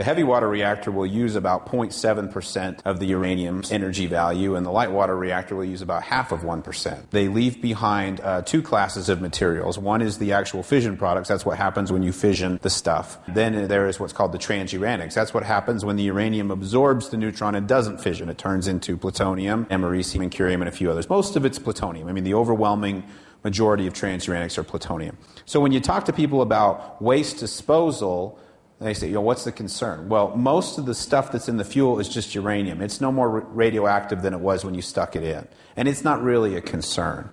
The heavy water reactor will use about 0.7% of the uranium's energy value, and the light water reactor will use about half of 1%. They leave behind uh, two classes of materials. One is the actual fission products. That's what happens when you fission the stuff. Then there is what's called the transuranics. That's what happens when the uranium absorbs the neutron and doesn't fission. It turns into plutonium, americium, and curium, and a few others. Most of it's plutonium. I mean, the overwhelming majority of transuranics are plutonium. So when you talk to people about waste disposal, they say, you know, what's the concern? Well, most of the stuff that's in the fuel is just uranium. It's no more radioactive than it was when you stuck it in. And it's not really a concern.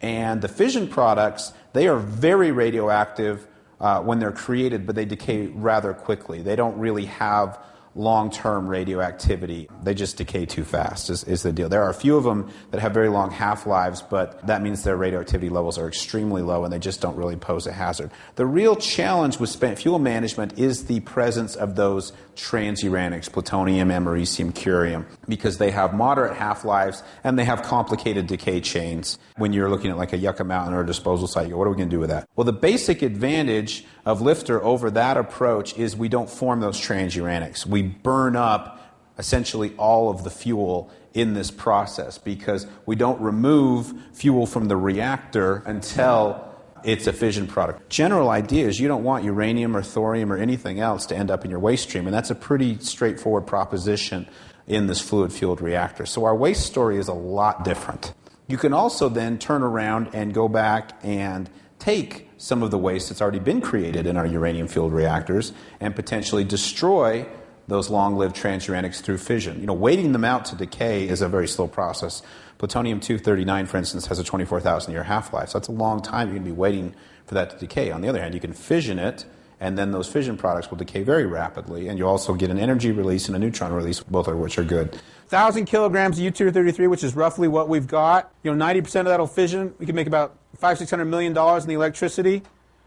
And the fission products, they are very radioactive uh, when they're created, but they decay rather quickly. They don't really have long term radioactivity. They just decay too fast, is, is, the deal. There are a few of them that have very long half lives, but that means their radioactivity levels are extremely low and they just don't really pose a hazard. The real challenge with spent fuel management is the presence of those transuranics, plutonium, americium, curium, because they have moderate half lives and they have complicated decay chains. When you're looking at like a Yucca Mountain or a disposal site, what are we going to do with that? Well, the basic advantage of LFTR over that approach is we don't form those transuranics. We burn up essentially all of the fuel in this process because we don't remove fuel from the reactor until it's a fission product. General idea is you don't want uranium or thorium or anything else to end up in your waste stream, and that's a pretty straightforward proposition in this fluid fueled reactor. So our waste story is a lot different. You can also then turn around and go back and take some of the waste that's already been created in our uranium fueled reactors and potentially destroy those long lived transuranics through fission. You know, waiting them out to decay is a very slow process. Plutonium 239, for instance, has a 24,000 year half life. So that's a long time you're going to be waiting for that to decay. On the other hand, you can fission it, and then those fission products will decay very rapidly, and you also get an energy release and a neutron release, both of which are good. 1,000 kilograms of U-233, which is roughly what we've got. You know, 90% of that will fission. We can make about five, six hundred million dollars in the electricity.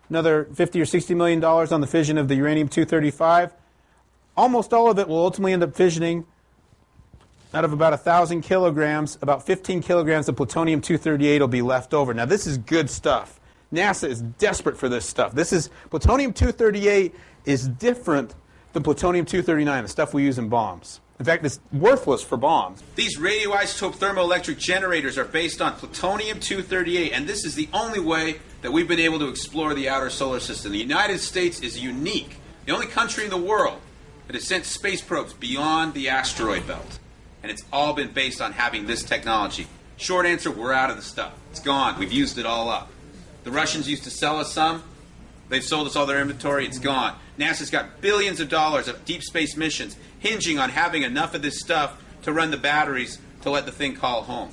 Another 50 or 60 million dollars on the fission of the uranium-235. Almost all of it will ultimately end up fissioning out of about 1,000 kilograms, about 15 kilograms of plutonium 238 will be left over. Now, this is good stuff. NASA is desperate for this stuff. This is plutonium 238 is different than plutonium 239, the stuff we use in bombs. In fact, it's worthless for bombs. These radioisotope thermoelectric generators are based on plutonium 238, and this is the only way that we've been able to explore the outer solar system. The United States is unique, the only country in the world that has sent space probes beyond the asteroid belt and it's all been based on having this technology. Short answer, we're out of the stuff. It's gone. We've used it all up. The Russians used to sell us some. They've sold us all their inventory. It's gone. NASA's got billions of dollars of deep space missions hinging on having enough of this stuff to run the batteries to let the thing call home.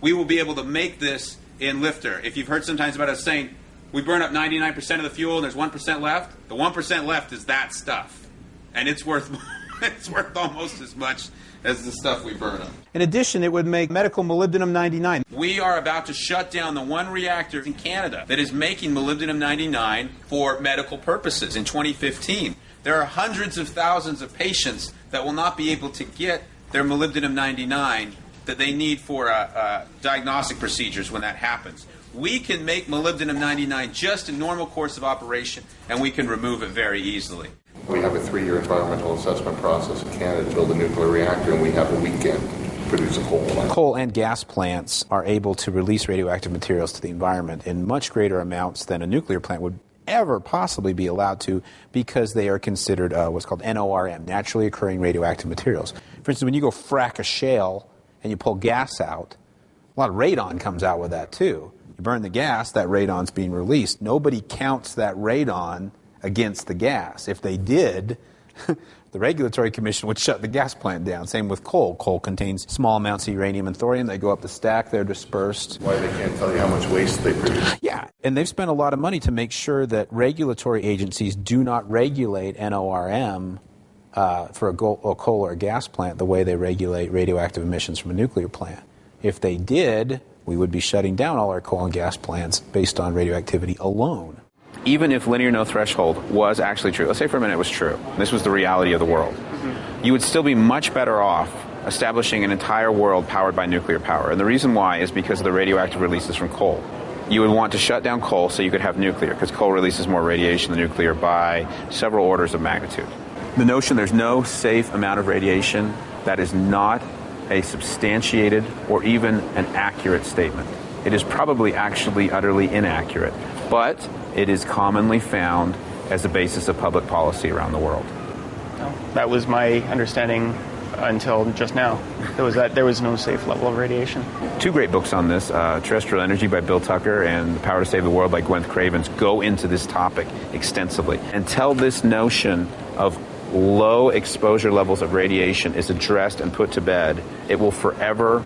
We will be able to make this in LFTR. If you've heard sometimes about us saying we burn up 99% of the fuel and there's 1% left, the 1% left is that stuff. And it's worth it's worth almost as much as the stuff we burn up. In addition, it would make medical molybdenum 99. We are about to shut down the one reactor in Canada that is making molybdenum 99 for medical purposes in 2015. There are hundreds of thousands of patients that will not be able to get their molybdenum 99 that they need for uh, uh, diagnostic procedures when that happens. We can make molybdenum 99 just a normal course of operation, and we can remove it very easily. We have a three-year environmental assessment process in Canada to build a nuclear reactor, and we have a weekend to produce a coal plant. Coal and gas plants are able to release radioactive materials to the environment in much greater amounts than a nuclear plant would ever possibly be allowed to because they are considered uh, what's called NORM, naturally occurring radioactive materials. For instance, when you go frack a shale and you pull gas out, a lot of radon comes out with that too. You burn the gas, that radon's being released. Nobody counts that radon against the gas. If they did, the regulatory commission would shut the gas plant down. Same with coal. Coal contains small amounts of uranium and thorium. They go up the stack, they're dispersed. Why they can't tell you how much waste they produce? Yeah, and they've spent a lot of money to make sure that regulatory agencies do not regulate NORM uh, for a, go- a coal or a gas plant the way they regulate radioactive emissions from a nuclear plant. If they did, we would be shutting down all our coal and gas plants based on radioactivity alone even if linear no threshold was actually true, let's say for a minute it was true, this was the reality of the world, mm-hmm. you would still be much better off establishing an entire world powered by nuclear power. And the reason why is because of the radioactive releases from coal. You would want to shut down coal so you could have nuclear, because coal releases more radiation than nuclear by several orders of magnitude. The notion there's no safe amount of radiation, that is not a substantiated or even an accurate statement. It is probably actually utterly inaccurate, but it is commonly found as a basis of public policy around the world. That was my understanding until just now. There was that there was no safe level of radiation. Two great books on this: uh, Terrestrial Energy by Bill Tucker and The Power to Save the World by Gwen Cravens go into this topic extensively. Until this notion of low exposure levels of radiation is addressed and put to bed, it will forever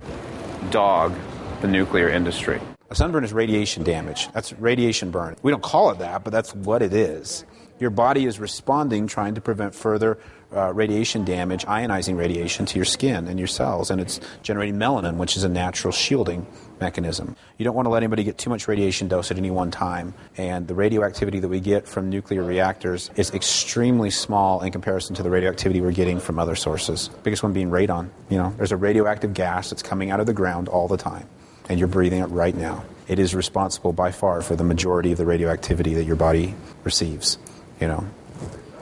dog the nuclear industry. A sunburn is radiation damage. That's radiation burn. We don't call it that, but that's what it is. Your body is responding, trying to prevent further uh, radiation damage, ionizing radiation to your skin and your cells, and it's generating melanin, which is a natural shielding mechanism. You don't want to let anybody get too much radiation dose at any one time, and the radioactivity that we get from nuclear reactors is extremely small in comparison to the radioactivity we're getting from other sources. Biggest one being radon. You know, there's a radioactive gas that's coming out of the ground all the time, and you're breathing it right now. It is responsible by far for the majority of the radioactivity that your body receives. You know,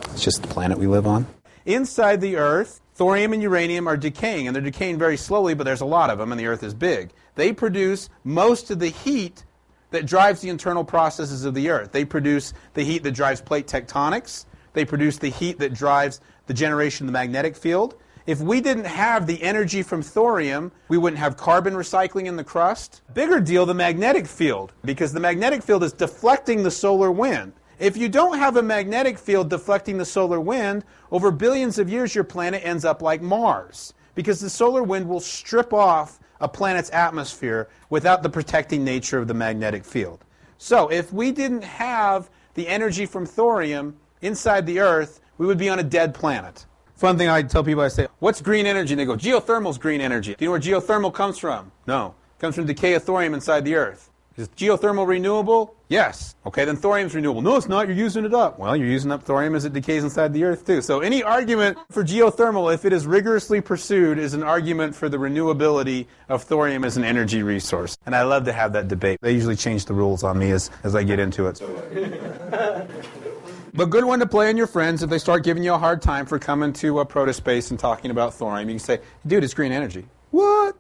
it's just the planet we live on. Inside the Earth, thorium and uranium are decaying, and they're decaying very slowly, but there's a lot of them, and the Earth is big. They produce most of the heat that drives the internal processes of the Earth. They produce the heat that drives plate tectonics. They produce the heat that drives the generation of the magnetic field. If we didn't have the energy from thorium, we wouldn't have carbon recycling in the crust. Bigger deal, the magnetic field, because the magnetic field is deflecting the solar wind. If you don't have a magnetic field deflecting the solar wind, over billions of years your planet ends up like Mars. Because the solar wind will strip off a planet's atmosphere without the protecting nature of the magnetic field. So, if we didn't have the energy from thorium inside the Earth, we would be on a dead planet. Fun thing I tell people I say, What's green energy? And they go, Geothermal's green energy. Do you know where geothermal comes from? No. It comes from decay of thorium inside the Earth. Is geothermal renewable? Yes. Okay, then thorium's renewable. No, it's not. You're using it up. Well, you're using up thorium as it decays inside the earth, too. So any argument for geothermal, if it is rigorously pursued, is an argument for the renewability of thorium as an energy resource. And I love to have that debate. They usually change the rules on me as, as I get into it. but good one to play on your friends if they start giving you a hard time for coming to a protospace and talking about thorium. You can say, dude, it's green energy. What?